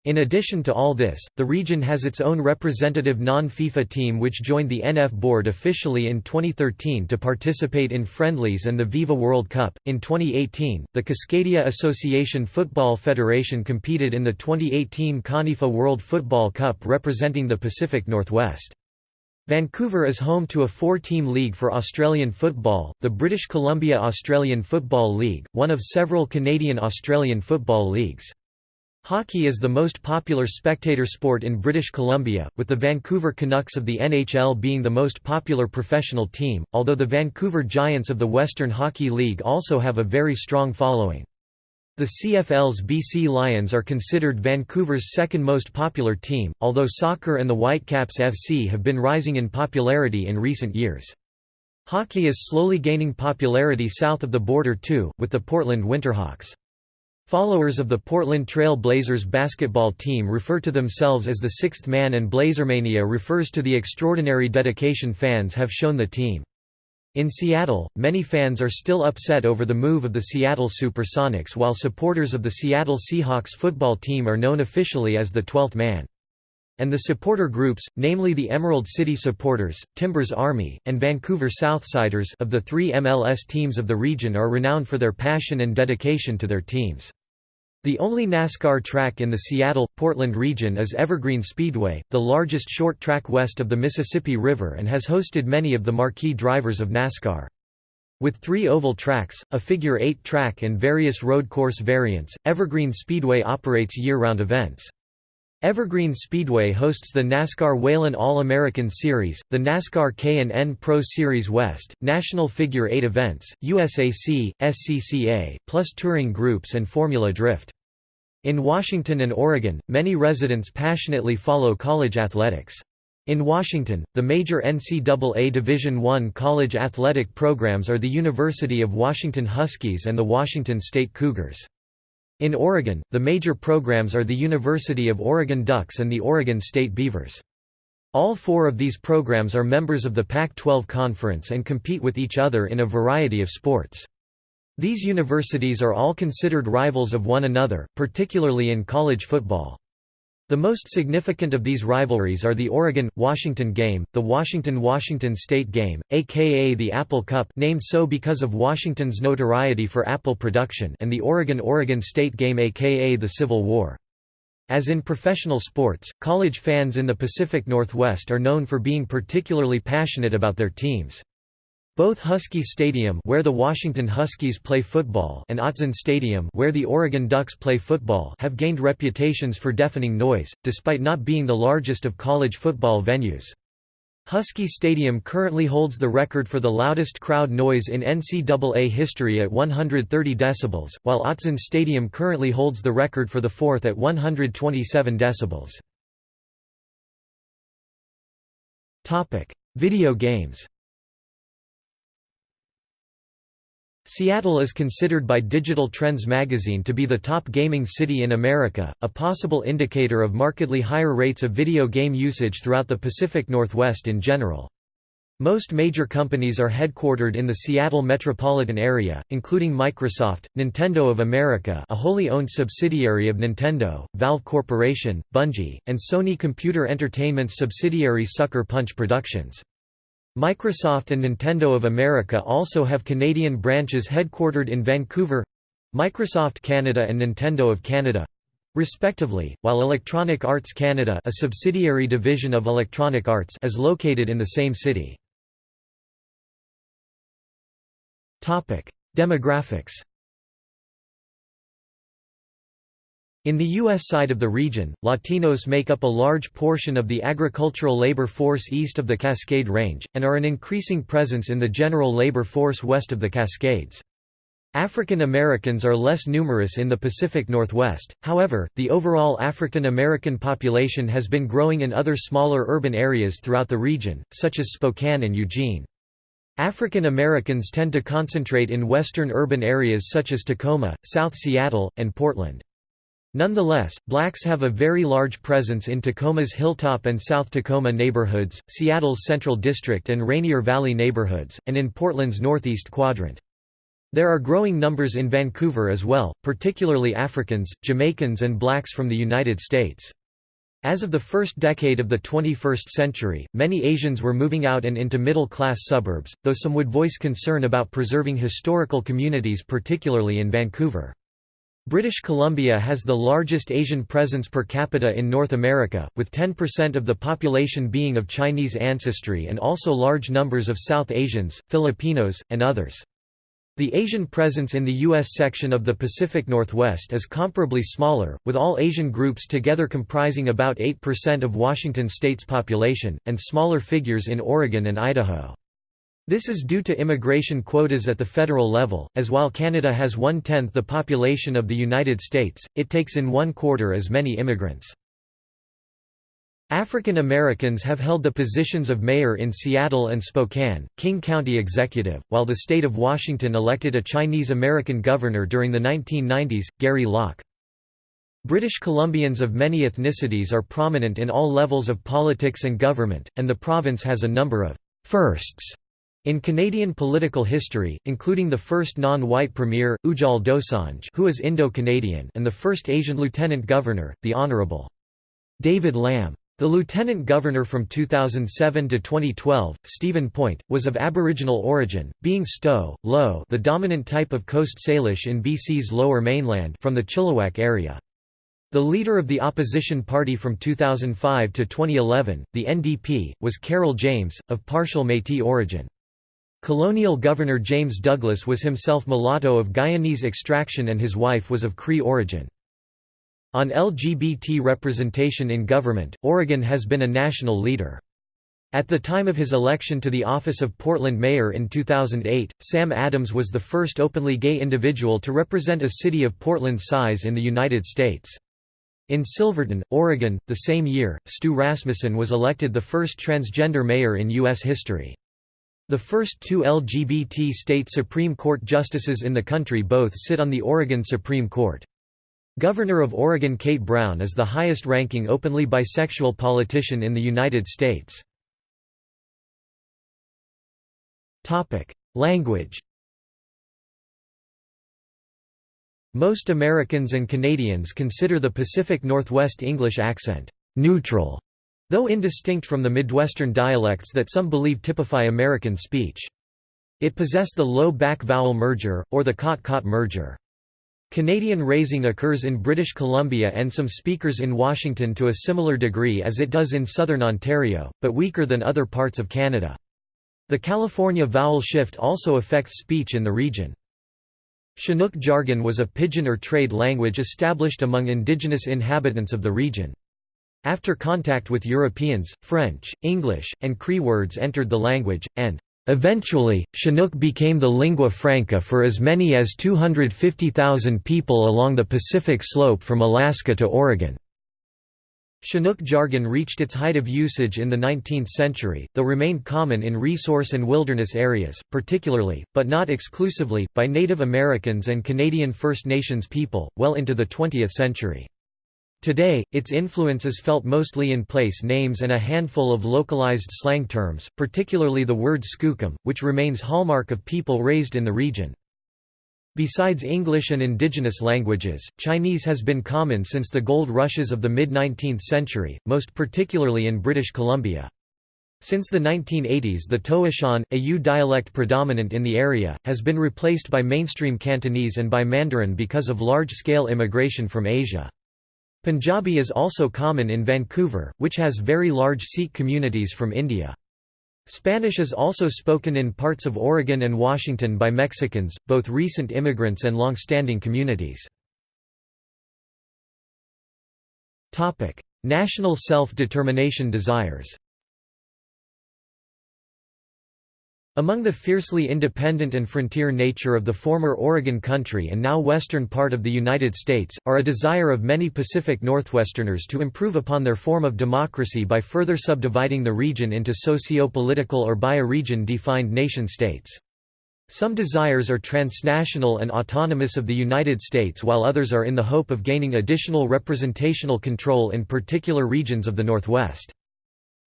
In addition to all this, the region has its own representative non-FIFA team which joined the NF board officially in 2013 to participate in friendlies and the Viva World Cup. In 2018, the Cascadia Association Football Federation competed in the 2018 CONIFA World Football Cup representing the Pacific Northwest. Vancouver is home to a four-team league for Australian football, the British Columbia Australian Football League, one of several Canadian Australian football leagues. Hockey is the most popular spectator sport in British Columbia, with the Vancouver Canucks of the NHL being the most popular professional team, although the Vancouver Giants of the Western Hockey League also have a very strong following. The CFL's BC Lions are considered Vancouver's second most popular team, although soccer and the Whitecaps FC have been rising in popularity in recent years. Hockey is slowly gaining popularity south of the border too, with the Portland Winterhawks. Followers of the Portland Trail Blazers basketball team refer to themselves as the Sixth Man and Blazermania refers to the extraordinary dedication fans have shown the team. In Seattle, many fans are still upset over the move of the Seattle Supersonics while supporters of the Seattle Seahawks football team are known officially as the Twelfth Man. And the supporter groups, namely the Emerald City Supporters, Timbers Army, and Vancouver Southsiders of the three MLS teams of the region are renowned for their passion and dedication to their teams. The only NASCAR track in the Seattle-Portland region is Evergreen Speedway, the largest short track west of the Mississippi River and has hosted many of the marquee drivers of NASCAR. With three oval tracks, a figure-eight track and various road course variants, Evergreen Speedway operates year-round events. Evergreen Speedway hosts the NASCAR Whelen All-American Series, the NASCAR K&N Pro Series West, National Figure 8 events, USAC, SCCA, plus touring groups and Formula Drift. In Washington and Oregon, many residents passionately follow college athletics. In Washington, the major NCAA Division I college athletic programs are the University of Washington Huskies and the Washington State Cougars. In Oregon, the major programs are the University of Oregon Ducks and the Oregon State Beavers. All four of these programs are members of the Pac-12 Conference and compete with each other in a variety of sports. These universities are all considered rivals of one another, particularly in college football. The most significant of these rivalries are the Oregon-Washington game, the Washington-Washington State game, aka the Apple Cup named so because of Washington's notoriety for apple production and the Oregon-Oregon State game aka the Civil War. As in professional sports, college fans in the Pacific Northwest are known for being particularly passionate about their teams. Both Husky Stadium where the Washington Huskies play football and Autzen Stadium where the Oregon Ducks play football have gained reputations for deafening noise, despite not being the largest of college football venues. Husky Stadium currently holds the record for the loudest crowd noise in NCAA history at 130 decibels, while Autzen Stadium currently holds the record for the fourth at 127 decibels. Video games Seattle is considered by Digital Trends magazine to be the top gaming city in America, a possible indicator of markedly higher rates of video game usage throughout the Pacific Northwest in general. Most major companies are headquartered in the Seattle metropolitan area, including Microsoft, Nintendo of America a wholly owned subsidiary of Nintendo, Valve Corporation, Bungie, and Sony Computer Entertainment's subsidiary Sucker Punch Productions. Microsoft and Nintendo of America also have Canadian branches headquartered in Vancouver—Microsoft Canada and Nintendo of Canada, respectively, while Electronic Arts Canada a subsidiary division of Electronic Arts is located in the same city. Demographics In the U.S. side of the region, Latinos make up a large portion of the agricultural labor force east of the Cascade Range, and are an increasing presence in the general labor force west of the Cascades. African Americans are less numerous in the Pacific Northwest, however, the overall African American population has been growing in other smaller urban areas throughout the region, such as Spokane and Eugene. African Americans tend to concentrate in western urban areas such as Tacoma, South Seattle, and Portland. Nonetheless, blacks have a very large presence in Tacoma's Hilltop and South Tacoma neighborhoods, Seattle's Central District and Rainier Valley neighborhoods, and in Portland's Northeast Quadrant. There are growing numbers in Vancouver as well, particularly Africans, Jamaicans and blacks from the United States. As of the first decade of the 21st century, many Asians were moving out and into middle-class suburbs, though some would voice concern about preserving historical communities particularly in Vancouver. British Columbia has the largest Asian presence per capita in North America, with 10% of the population being of Chinese ancestry and also large numbers of South Asians, Filipinos, and others. The Asian presence in the U.S. section of the Pacific Northwest is comparably smaller, with all Asian groups together comprising about 8% of Washington state's population, and smaller figures in Oregon and Idaho. This is due to immigration quotas at the federal level, as while Canada has one-tenth the population of the United States, it takes in one-quarter as many immigrants. African Americans have held the positions of mayor in Seattle and Spokane, King County Executive, while the state of Washington elected a Chinese American governor during the 1990s, Gary Locke. British Columbians of many ethnicities are prominent in all levels of politics and government, and the province has a number of firsts in Canadian political history, including the first non-white premier, Ujjal Dosanjh who is Indo-Canadian and the first Asian lieutenant governor, the Honourable David Lam. The lieutenant governor from 2007 to 2012, Stephen Point, was of Aboriginal origin, being Stó:lō the dominant type of Coast Salish in BC's lower mainland from the Chilliwack area. The leader of the opposition party from 2005 to 2011, the NDP, was Carol James, of partial Métis origin. Colonial Governor James Douglas was himself mulatto of Guyanese extraction and his wife was of Cree origin. On LGBT representation in government, Oregon has been a national leader. At the time of his election to the office of Portland mayor in 2008, Sam Adams was the first openly gay individual to represent a city of Portland's size in the United States. In Silverton, Oregon, the same year, Stu Rasmussen was elected the first transgender mayor in U.S. history. The first two LGBT state Supreme Court justices in the country both sit on the Oregon Supreme Court. Governor of Oregon Kate Brown is the highest-ranking openly bisexual politician in the United States. Language Most Americans and Canadians consider the Pacific Northwest English accent «neutral», though indistinct from the Midwestern dialects that some believe typify American speech. It possess the low back vowel merger, or the cot-caught merger. Canadian raising occurs in British Columbia and some speakers in Washington to a similar degree as it does in southern Ontario, but weaker than other parts of Canada. The California vowel shift also affects speech in the region. Chinook jargon was a pidgin or trade language established among indigenous inhabitants of the region. After contact with Europeans, French, English, and Cree words entered the language, and Eventually, Chinook became the lingua franca for as many as 250,000 people along the Pacific slope from Alaska to Oregon. Chinook jargon reached its height of usage in the 19th century, though remained common in resource and wilderness areas, particularly, but not exclusively, by Native Americans and Canadian First Nations people, well into the 20th century. Today, its influence is felt mostly in place names and a handful of localized slang terms, particularly the word skookum, which remains hallmark of people raised in the region. Besides English and indigenous languages, Chinese has been common since the gold rushes of the mid-19th century, most particularly in British Columbia. Since the 1980s the Toishan, a Yue dialect predominant in the area, has been replaced by mainstream Cantonese and by Mandarin because of large-scale immigration from Asia. Punjabi is also common in Vancouver, which has very large Sikh communities from India. Spanish is also spoken in parts of Oregon and Washington by Mexicans, both recent immigrants and long-standing communities. National self-determination desires Among the fiercely independent and frontier nature of the former Oregon country and now western part of the United States, are a desire of many Pacific Northwesterners to improve upon their form of democracy by further subdividing the region into socio-political or bioregion defined nation-states. Some desires are transnational and autonomous of the United States while others are in the hope of gaining additional representational control in particular regions of the Northwest.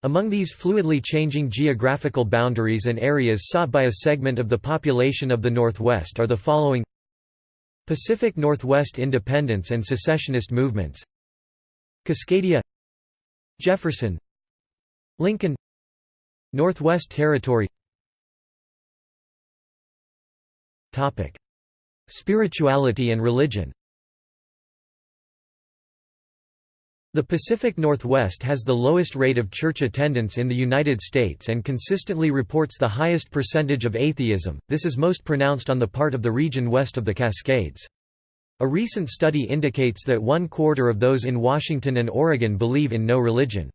Among these fluidly changing geographical boundaries and areas sought by a segment of the population of the Northwest are the following. Pacific Northwest independence and secessionist movements. Cascadia. Jefferson. Lincoln. Northwest Territory. Spirituality and religion The Pacific Northwest has the lowest rate of church attendance in the United States and consistently reports the highest percentage of atheism, this is most pronounced on the part of the region west of the Cascades. A recent study indicates that one quarter of those in Washington and Oregon believe in no religion.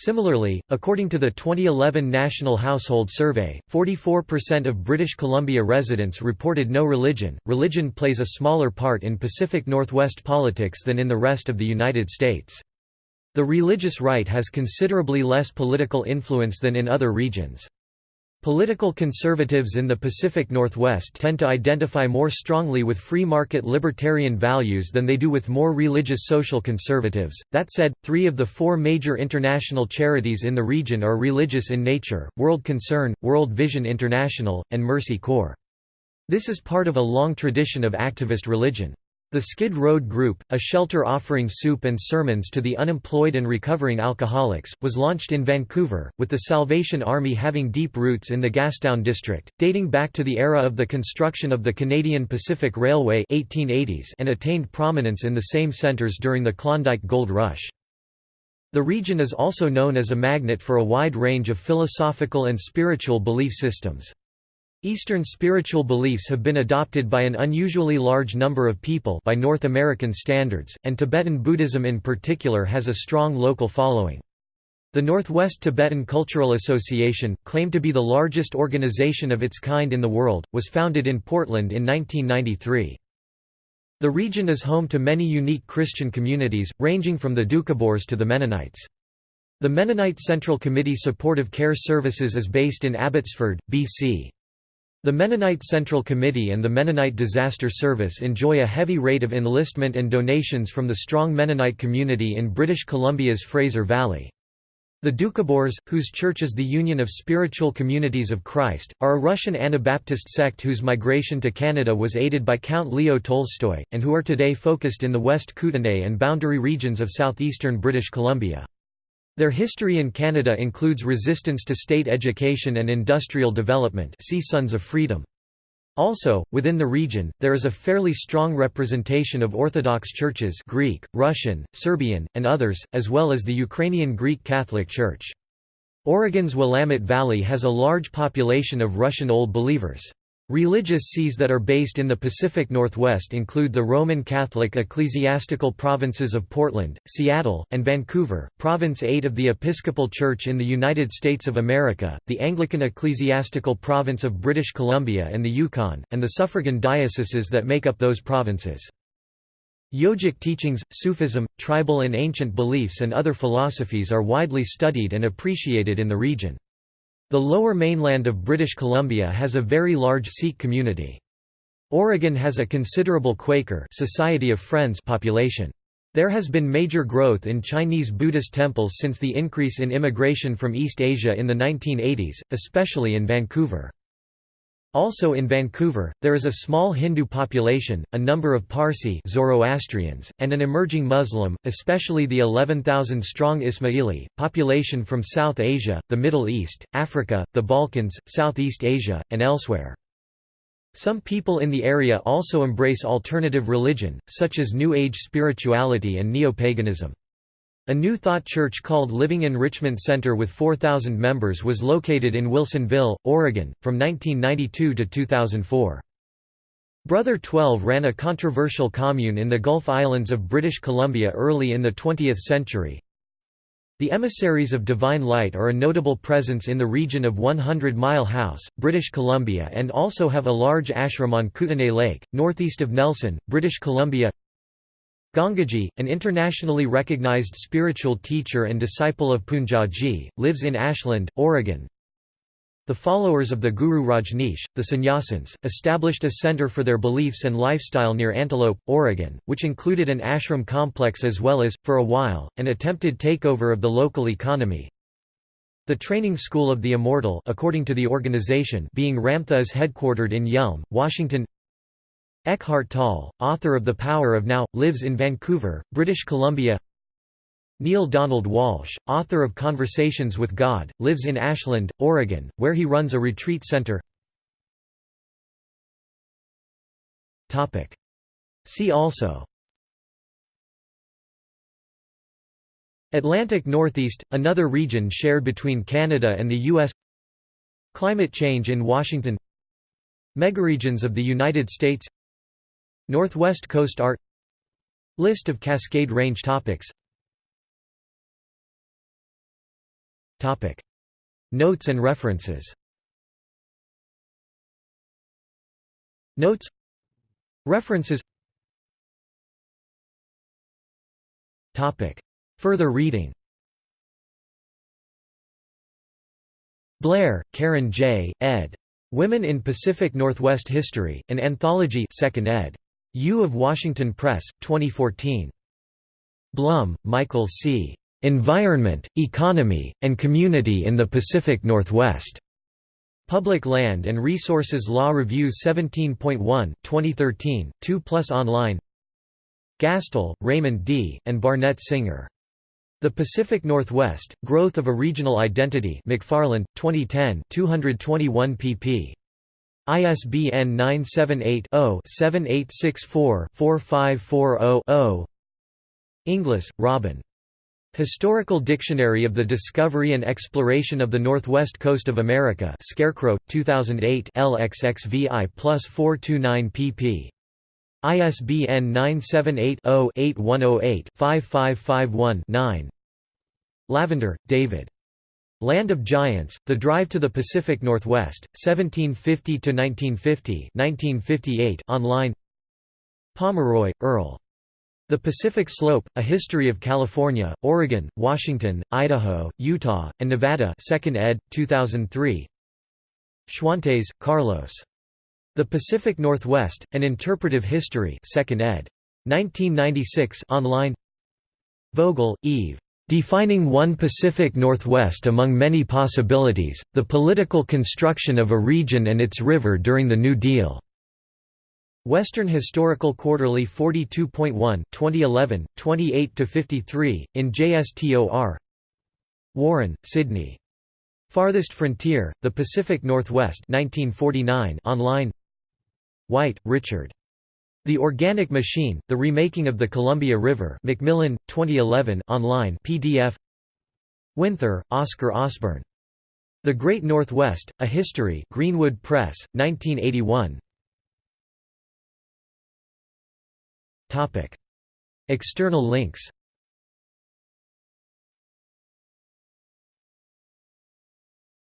Similarly, according to the 2011 National Household Survey, 44% of British Columbia residents reported no religion. Religion plays a smaller part in Pacific Northwest politics than in the rest of the United States. The religious right has considerably less political influence than in other regions. Political conservatives in the Pacific Northwest tend to identify more strongly with free market libertarian values than they do with more religious social conservatives. That said, three of the four major international charities in the region are religious in nature World Concern, World Vision International, and Mercy Corps. This is part of a long tradition of activist religion. The Skid Road Group, a shelter offering soup and sermons to the unemployed and recovering alcoholics, was launched in Vancouver, with the Salvation Army having deep roots in the Gastown district, dating back to the era of the construction of the Canadian Pacific Railway 1880s and attained prominence in the same centres during the Klondike Gold Rush. The region is also known as a magnet for a wide range of philosophical and spiritual belief systems. Eastern spiritual beliefs have been adopted by an unusually large number of people by North American standards, and Tibetan Buddhism in particular has a strong local following. The Northwest Tibetan Cultural Association, claimed to be the largest organization of its kind in the world, was founded in Portland in 1993. The region is home to many unique Christian communities, ranging from the Doukhobors to the Mennonites. The Mennonite Central Committee Supportive Care Services is based in Abbotsford, BC. The Mennonite Central Committee and the Mennonite Disaster Service enjoy a heavy rate of enlistment and donations from the strong Mennonite community in British Columbia's Fraser Valley. The Doukhobors, whose church is the Union of Spiritual Communities of Christ, are a Russian Anabaptist sect whose migration to Canada was aided by Count Leo Tolstoy, and who are today focused in the West Kootenay and boundary regions of southeastern British Columbia. Their history in Canada includes resistance to state education and industrial development see Sons of Freedom. Also, within the region, there is a fairly strong representation of Orthodox churches Greek, Russian, Serbian, and others, as well as the Ukrainian Greek Catholic Church. Oregon's Willamette Valley has a large population of Russian Old Believers. Religious sees that are based in the Pacific Northwest include the Roman Catholic ecclesiastical provinces of Portland, Seattle, and Vancouver, Province 8 of the Episcopal Church in the United States of America, the Anglican ecclesiastical province of British Columbia and the Yukon, and the suffragan dioceses that make up those provinces. Yogic teachings, Sufism, tribal and ancient beliefs and other philosophies are widely studied and appreciated in the region. The lower mainland of British Columbia has a very large Sikh community. Oregon has a considerable Quaker Society of Friends population. There has been major growth in Chinese Buddhist temples since the increase in immigration from East Asia in the 1980s, especially in Vancouver. Also in Vancouver, there is a small Hindu population, a number of Parsi Zoroastrians, and an emerging Muslim, especially the 11,000-strong Ismaili, population from South Asia, the Middle East, Africa, the Balkans, Southeast Asia, and elsewhere. Some people in the area also embrace alternative religion, such as New Age spirituality and neo-paganism. A New Thought church called Living Enrichment Center with 4,000 members was located in Wilsonville, Oregon, from 1992 to 2004. Brother 12 ran a controversial commune in the Gulf Islands of British Columbia early in the 20th century, the Emissaries of Divine Light are a notable presence in the region of 100 Mile House, British Columbia and also have a large ashram on Kootenay Lake, northeast of Nelson, British Columbia Gangaji, an internationally recognized spiritual teacher and disciple of Poonjaji, lives in Ashland, Oregon. The followers of the Guru Rajneesh, the Sannyasins, established a center for their beliefs and lifestyle near Antelope, Oregon, which included an ashram complex as well as, for a while, an attempted takeover of the local economy. The Training School of the Immortal according to the organization being Ramtha is headquartered in Yelm, Washington Eckhart Tolle, author of The Power of Now, lives in Vancouver, British Columbia. Neale Donald Walsch, author of Conversations with God, lives in Ashland, Oregon, where he runs a retreat center. See also. Atlantic Northeast, another region shared between Canada and the U.S. Climate change in Washington. Megaregions of the United States Northwest Coast art List of Cascade Range topics Topic. Notes and references Notes References Topic. Further reading Blair, Karen J., ed. Women in Pacific Northwest History, an Anthology 2nd ed. U of Washington Press, 2014. Blumm, Michael C. Environment, Economy, and Community in the Pacific Northwest. Public Land and Resources Law Review 17.1, 2013, 2 plus online Gastil, Raymond D., and Barnett Singer. The Pacific Northwest, Growth of a Regional Identity McFarland, 2010 221 pp. ISBN 978 0 7864 4540 0 Inglis, Robin. Historical Dictionary of the Discovery and Exploration of the Northwest Coast of America Scarecrow, 2008 LXXVI plus 429 pp. ISBN 978-0-8108-5551-9 Lavender, David. Land of Giants, The Drive to the Pacific Northwest, 1750–1950 online Pomeroy, Earl. The Pacific Slope, A History of California, Oregon, Washington, Idaho, Utah, and Nevada 2nd ed., 2003 Schwantes, Carlos. The Pacific Northwest, An Interpretive History 2nd ed. 1996 online Vogel, Eve. Defining One Pacific Northwest Among Many Possibilities, The Political Construction of a Region and Its River During the New Deal. Western Historical Quarterly 42.1 2011, 28–53, in JSTOR Warren, Sidney. Farthest Frontier, The Pacific Northwest 1949 online White, Richard. The Organic Machine, The Remaking of the Columbia River Macmillan, 2011 online PDF Winther, Oscar Osborne. The Great Northwest, A History Greenwood Press, 1981 External links